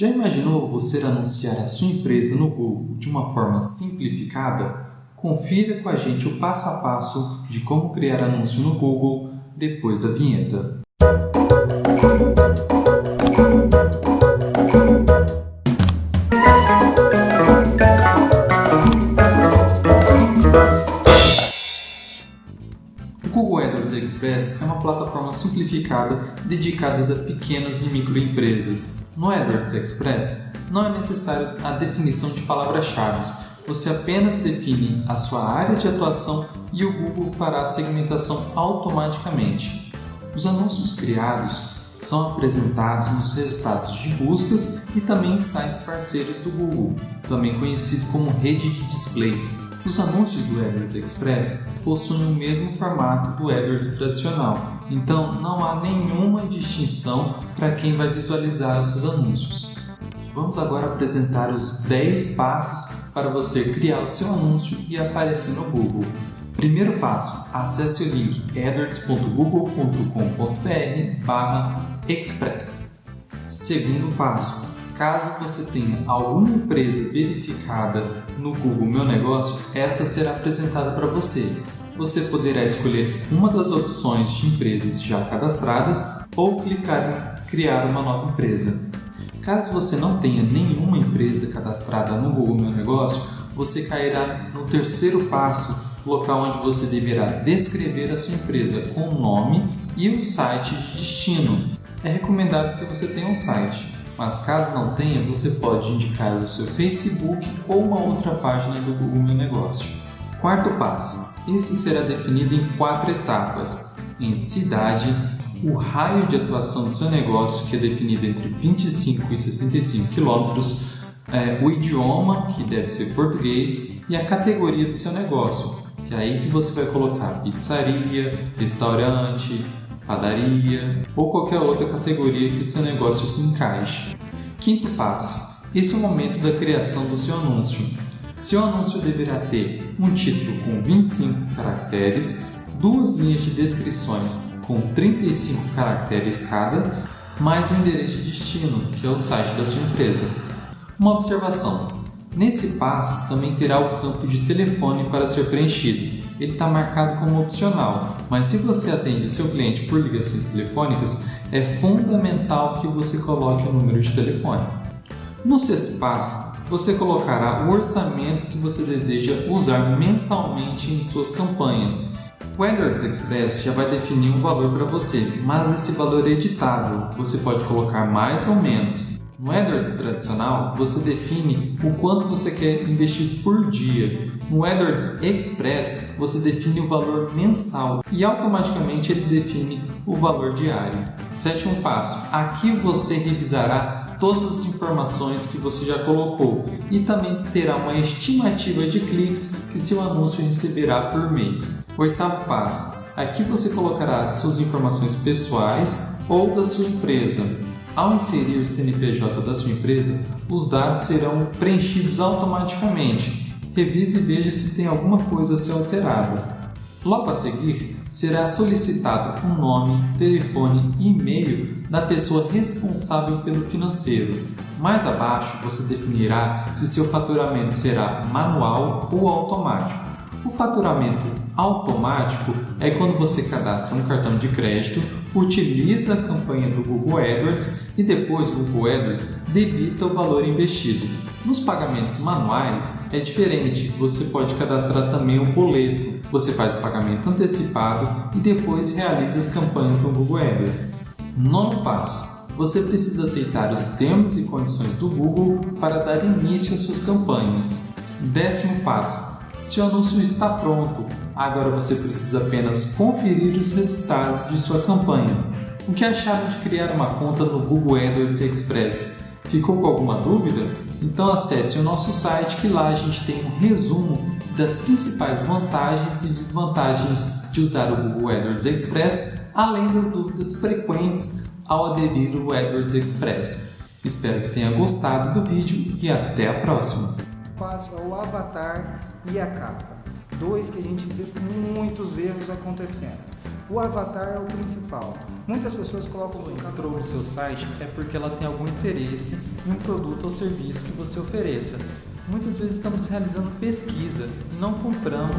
Já imaginou você anunciar a sua empresa no Google de uma forma simplificada? Confira com a gente o passo a passo de como criar anúncio no Google depois da vinheta. Express é uma plataforma simplificada dedicada a pequenas e microempresas. No AdWords Express, não é necessário a definição de palavras-chave. Você apenas define a sua área de atuação e o Google fará a segmentação automaticamente. Os anúncios criados são apresentados nos resultados de buscas e também em sites parceiros do Google, também conhecido como rede de display. Os anúncios do AdWords Express possuem o mesmo formato do AdWords tradicional, então não há nenhuma distinção para quem vai visualizar os seus anúncios. Vamos agora apresentar os 10 passos para você criar o seu anúncio e aparecer no Google. Primeiro passo, acesse o link adwords.google.com.br express. Segundo passo, Caso você tenha alguma empresa verificada no Google Meu Negócio, esta será apresentada para você. Você poderá escolher uma das opções de empresas já cadastradas ou clicar em Criar uma nova empresa. Caso você não tenha nenhuma empresa cadastrada no Google Meu Negócio, você cairá no terceiro passo, local onde você deverá descrever a sua empresa com o nome e o site de destino. É recomendado que você tenha um site mas caso não tenha, você pode indicar o seu Facebook ou uma outra página do Google Meu Negócio. Quarto passo. Isso será definido em quatro etapas. Em cidade, o raio de atuação do seu negócio, que é definido entre 25 e 65 quilômetros, é, o idioma, que deve ser português, e a categoria do seu negócio, que é aí que você vai colocar pizzaria, restaurante, padaria ou qualquer outra categoria que o seu negócio se encaixe. Quinto passo. Esse é o momento da criação do seu anúncio. Seu anúncio deverá ter um título com 25 caracteres, duas linhas de descrições com 35 caracteres cada, mais um endereço de destino, que é o site da sua empresa. Uma observação: nesse passo também terá o campo de telefone para ser preenchido ele está marcado como opcional, mas se você atende seu cliente por ligações telefônicas, é fundamental que você coloque o número de telefone. No sexto passo, você colocará o orçamento que você deseja usar mensalmente em suas campanhas. O AdWords Express já vai definir um valor para você, mas esse valor é editável, você pode colocar mais ou menos. No AdWords tradicional, você define o quanto você quer investir por dia. No AdWords Express, você define o valor mensal e automaticamente ele define o valor diário. Sétimo passo: aqui você revisará todas as informações que você já colocou e também terá uma estimativa de cliques que seu anúncio receberá por mês. Oitavo passo: aqui você colocará suas informações pessoais ou da sua empresa. Ao inserir o CNPJ da sua empresa, os dados serão preenchidos automaticamente. Revise e veja se tem alguma coisa a ser alterada. Logo a seguir, será solicitado o nome, telefone e e-mail da pessoa responsável pelo financeiro. Mais abaixo, você definirá se seu faturamento será manual ou automático. O faturamento automático é quando você cadastra um cartão de crédito, utiliza a campanha do Google AdWords e depois o Google AdWords debita o valor investido. Nos pagamentos manuais é diferente, você pode cadastrar também o boleto. Você faz o pagamento antecipado e depois realiza as campanhas no Google AdWords. Nono passo. Você precisa aceitar os termos e condições do Google para dar início às suas campanhas. Décimo passo seu anúncio está pronto, agora você precisa apenas conferir os resultados de sua campanha. O que acharam de criar uma conta no Google AdWords Express? Ficou com alguma dúvida? Então acesse o nosso site que lá a gente tem um resumo das principais vantagens e desvantagens de usar o Google AdWords Express, além das dúvidas frequentes ao aderir ao AdWords Express. Espero que tenha gostado do vídeo e até a próxima! Passo o avatar e a capa. Dois que a gente vê muitos erros acontecendo. o avatar é o principal. Muitas pessoas colocam... Ela entrou no seu site é porque ela tem algum interesse em um produto ou serviço que você ofereça. Muitas vezes estamos realizando pesquisa e não compramos.